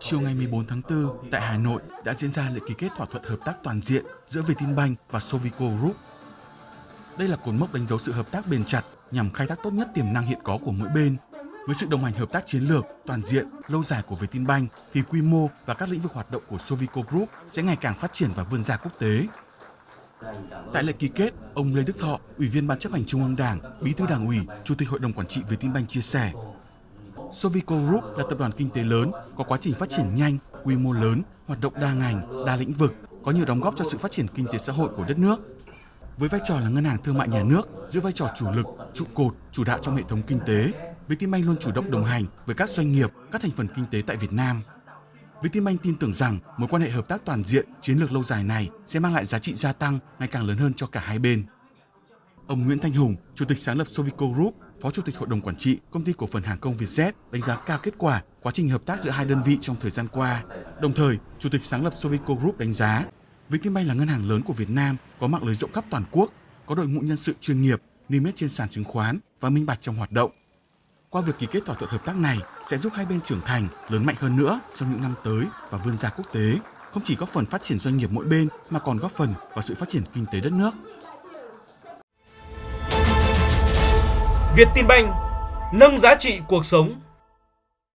Chiều ngày 14 tháng 4 tại Hà Nội đã diễn ra lễ ký kết thỏa thuận hợp tác toàn diện giữa Vietinbank và Sovico Group. Đây là cột mốc đánh dấu sự hợp tác bền chặt nhằm khai thác tốt nhất tiềm năng hiện có của mỗi bên. Với sự đồng hành hợp tác chiến lược, toàn diện, lâu dài của Vietinbank thì quy mô và các lĩnh vực hoạt động của Sovico Group sẽ ngày càng phát triển và vươn ra quốc tế. Tại lễ ký kết, ông Lê Đức Thọ, Ủy viên Ban chấp hành Trung ương Đảng, Bí thư Đảng ủy, Chủ tịch Hội đồng Quản trị Vietinbank chia sẻ, Sovico Group là tập đoàn kinh tế lớn, có quá trình phát triển nhanh, quy mô lớn, hoạt động đa ngành, đa lĩnh vực, có nhiều đóng góp cho sự phát triển kinh tế xã hội của đất nước. Với vai trò là ngân hàng thương mại nhà nước, giữ vai trò chủ lực, trụ cột, chủ đạo trong hệ thống kinh tế, Vietinbank luôn chủ động đồng hành với các doanh nghiệp, các thành phần kinh tế tại Việt Nam. Vietinbank tin tưởng rằng mối quan hệ hợp tác toàn diện, chiến lược lâu dài này sẽ mang lại giá trị gia tăng ngày càng lớn hơn cho cả hai bên. Ông Nguyễn Thanh Hùng, Chủ tịch sáng lập Sovico Group, Phó Chủ tịch Hội đồng Quản trị Công ty Cổ phần Hàng không Vietjet đánh giá cao kết quả quá trình hợp tác giữa hai đơn vị trong thời gian qua. Đồng thời, Chủ tịch sáng lập Sovico Group đánh giá Vietinbank là ngân hàng lớn của Việt Nam, có mạng lưới rộng khắp toàn quốc, có đội ngũ nhân sự chuyên nghiệp, niêm yết trên sàn chứng khoán và minh bạch trong hoạt động. Qua việc ký kết thỏa thuận hợp tác này sẽ giúp hai bên trưởng thành, lớn mạnh hơn nữa trong những năm tới và vươn ra quốc tế, không chỉ góp phần phát triển doanh nghiệp mỗi bên mà còn góp phần vào sự phát triển kinh tế đất nước. Việt Tin Banh nâng giá trị cuộc sống